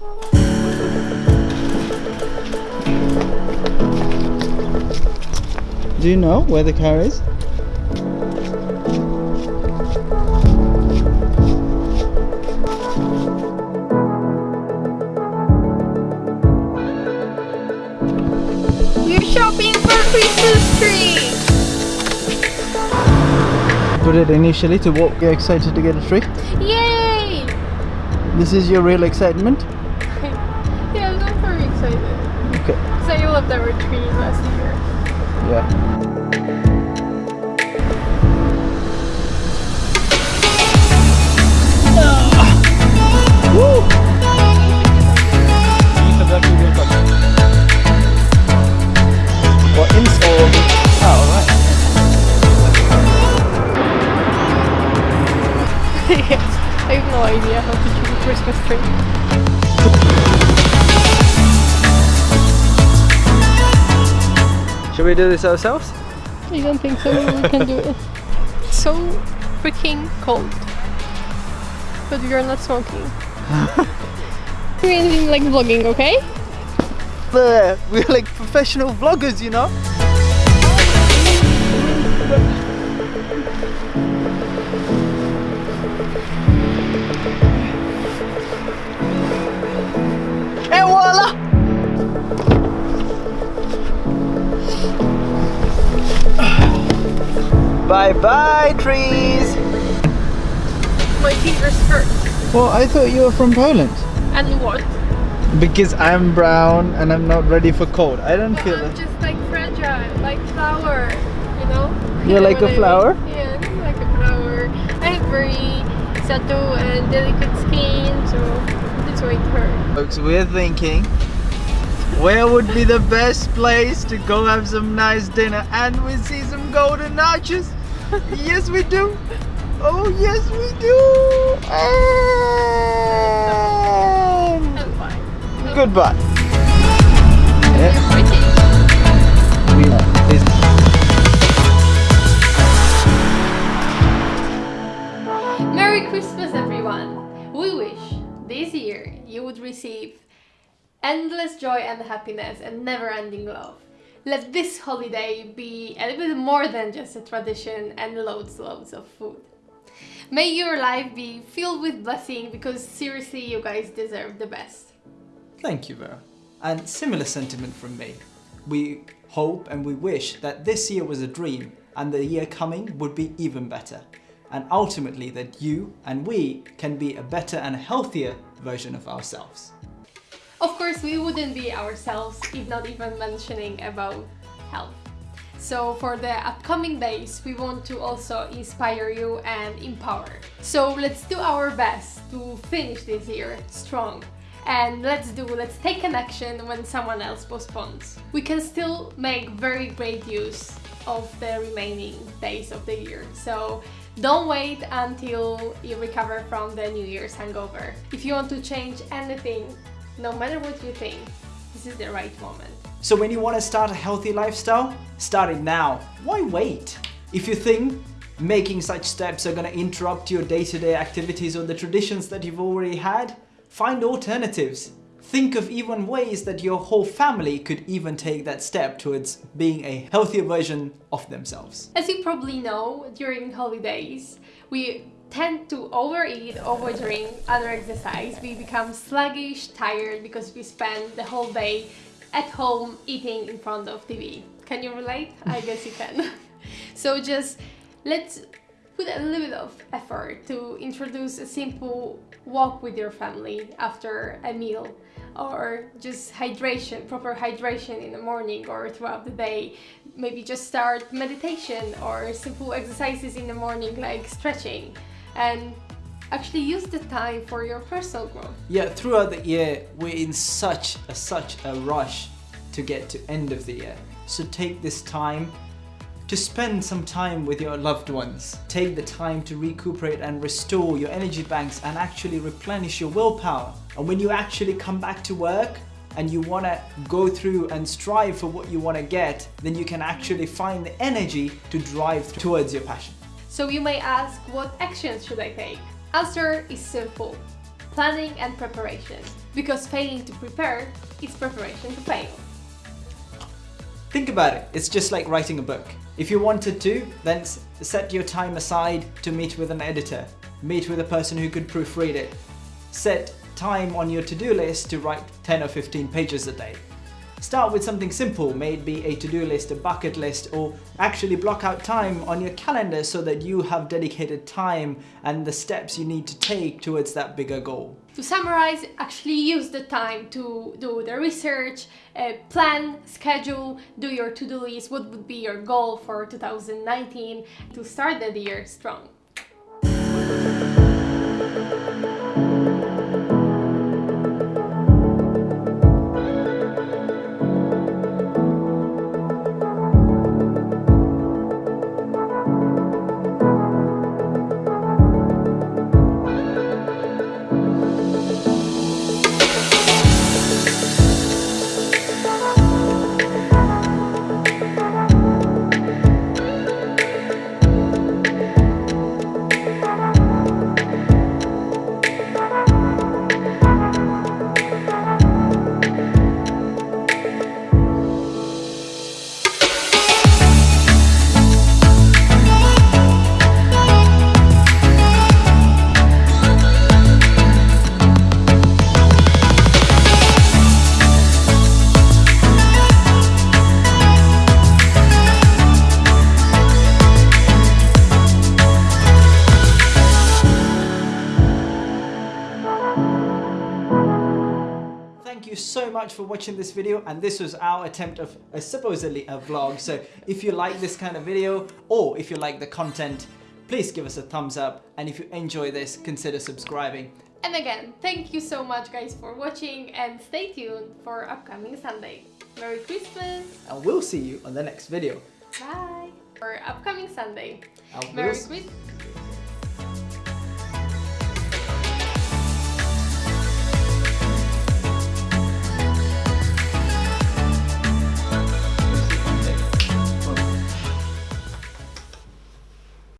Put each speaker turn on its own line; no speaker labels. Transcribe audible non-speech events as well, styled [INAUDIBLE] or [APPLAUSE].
Do you know where the car is?
We're shopping for Christmas tree!
Put it initially to what you're excited to get a tree.
Yay!
This is your real excitement?
Yeah, I'm very excited.
Okay.
Because I loved our tree last year.
Yeah. Woo! What install? Oh, right. [LAUGHS]
yes, I have no idea how to choose a Christmas tree. [LAUGHS]
Should we do this ourselves?
I don't think so. We can do it. [LAUGHS] So freaking cold. But we are not smoking. [LAUGHS] We're like vlogging, okay? [LAUGHS]
But we're like professional vloggers, you know? Bye bye, trees!
My fingers hurt.
Well, I thought you were from Poland.
And what?
Because I'm brown and I'm not ready for cold. I don't feel
I'm
it.
just like fragile, like flower, you know?
You're
You know
like
what
a
I
flower?
mean? Yeah, I'm like a flower. I have very subtle and delicate skin, so that's why it hurts.
Folks, we're thinking where would be the best place to go have some nice dinner and we see some golden arches? Yes, we do. Oh, yes, we do. And goodbye.
Merry Christmas, everyone! We wish this year you would receive endless joy and happiness and never ending love. Let this holiday be a little bit more than just a tradition and loads, loads of food. May your life be filled with blessing because seriously, you guys deserve the best.
Thank you, Vera. And similar sentiment from me. We hope and we wish that this year was a dream and the year coming would be even better. And ultimately that you and we can be a better and healthier version of ourselves.
Of course, we wouldn't be ourselves if not even mentioning about health. So for the upcoming days, we want to also inspire you and empower. So let's do our best to finish this year strong. And let's do, let's take an action when someone else postpones. We can still make very great use of the remaining days of the year. So don't wait until you recover from the New Year's hangover. If you want to change anything, no matter what you think, this is the right moment.
So when you want to start a healthy lifestyle, start it now. Why wait? If you think making such steps are going to interrupt your day-to-day activities or the traditions that you've already had, find alternatives. Think of even ways that your whole family could even take that step towards being a healthier version of themselves.
As you probably know, during holidays, we tend to overeat, overdrink, under-exercise. We become sluggish, tired because we spend the whole day at home eating in front of TV. Can you relate? I [LAUGHS] guess you can. [LAUGHS] so just let's put a little bit of effort to introduce a simple walk with your family after a meal or just hydration, proper hydration in the morning or throughout the day. Maybe just start meditation or simple exercises in the morning like stretching and actually use the time for your personal growth.
Yeah, throughout the year, we're in such a, such a rush to get to end of the year. So take this time to spend some time with your loved ones. Take the time to recuperate and restore your energy banks and actually replenish your willpower. And when you actually come back to work and you want to go through and strive for what you want to get, then you can actually find the energy to drive towards your passion.
So you may ask, what actions should I take? Answer is simple. planning and preparation. Because failing to prepare is preparation to fail.
Think about it, it's just like writing a book. If you wanted to, then set your time aside to meet with an editor, meet with a person who could proofread it. Set time on your to-do list to write 10 or 15 pages a day. Start with something simple, maybe a to-do list, a bucket list, or actually block out time on your calendar so that you have dedicated time and the steps you need to take towards that bigger goal.
To summarize, actually use the time to do the research, uh, plan, schedule, do your to-do list, what would be your goal for 2019 to start the year strong.
Thank you so much for watching this video and this was our attempt of a supposedly a vlog so if you like this kind of video or if you like the content please give us a thumbs up and if you enjoy this consider subscribing
And again, thank you so much guys for watching and stay tuned for upcoming Sunday. Merry Christmas!
and we'll see you on the next video.
Bye! For upcoming Sunday.
And
Merry
we'll
Christmas!